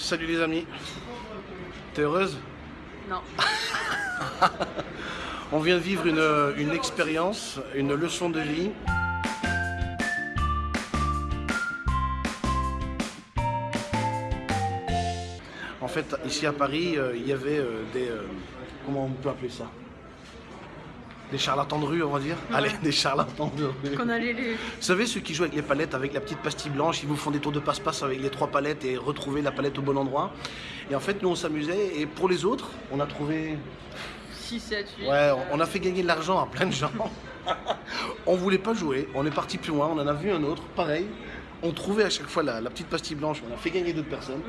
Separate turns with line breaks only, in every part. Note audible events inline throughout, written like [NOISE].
Salut les amis. T'es heureuse?
Non. [LAUGHS]
On vient de vivre une, une expérience, une leçon de vie. En fait, ici à Paris, euh, il y avait euh, des... euh, comment on peut appeler ça? Des charlatans de rue, on va dire Allez, des charlatans de rue.
Qu'on allait les.
Vous savez, ceux qui jouent avec les palettes, avec la petite pastille blanche, ils vous font des tours de passe-passe avec les trois palettes et retrouver la palette au bon endroit. Et en fait, nous, on s'amusait. Et pour les autres, on a trouvé...
6, 7, 8.
Ouais, on- a fait gagner de l'argent à plein de gens. on voulait pas jouer. On est parti plus loin. On en a vu un autre, pareil. On trouvait à chaque fois la, la petite pastille blanche. On a fait gagner d'autres personnes.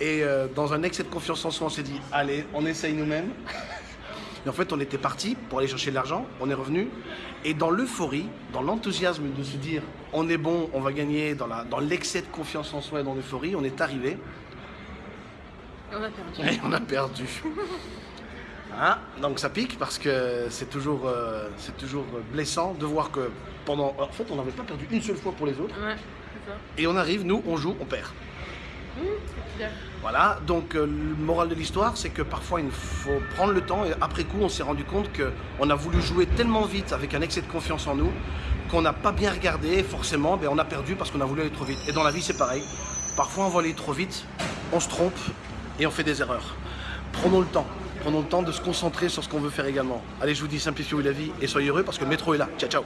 Et euh, dans un excès de confiance en soi, on s'est dit, allez, on essaye nous-mêmes. Et en fait, on était parti pour aller chercher de l'argent, on est revenu, et dans l'euphorie, dans l'enthousiasme de se dire, on est bon, on va gagner, dans l'excès de confiance en soi et dans l'euphorie, on est arrivé,
Et on a perdu.
et on a perdu. [LAUGHS] Hein? Donc ça pique parce que c'est toujours, euh, c'est toujours blessant de voir que pendant... En fait, on n'avait pas perdu une seule fois pour les autres,
Ouais, c'est ça.
et on arrive, nous, on joue, on perd.
Mmh.
Voilà, donc euh, le moral de l'histoire, c'est que parfois il faut prendre le temps et après coup on s'est rendu compte qu'on a voulu jouer tellement vite avec un excès de confiance en nous qu'on n'a pas bien regardé et forcément ben, on a perdu parce qu'on a voulu aller trop vite. Et dans la vie c'est pareil, parfois on va aller trop vite, on se trompe et on fait des erreurs. Prenons le temps, prenons le temps de se concentrer sur ce qu'on veut faire également. Allez je vous dis simplifiez la vie et soyez heureux parce que le métro est là. Ciao ciao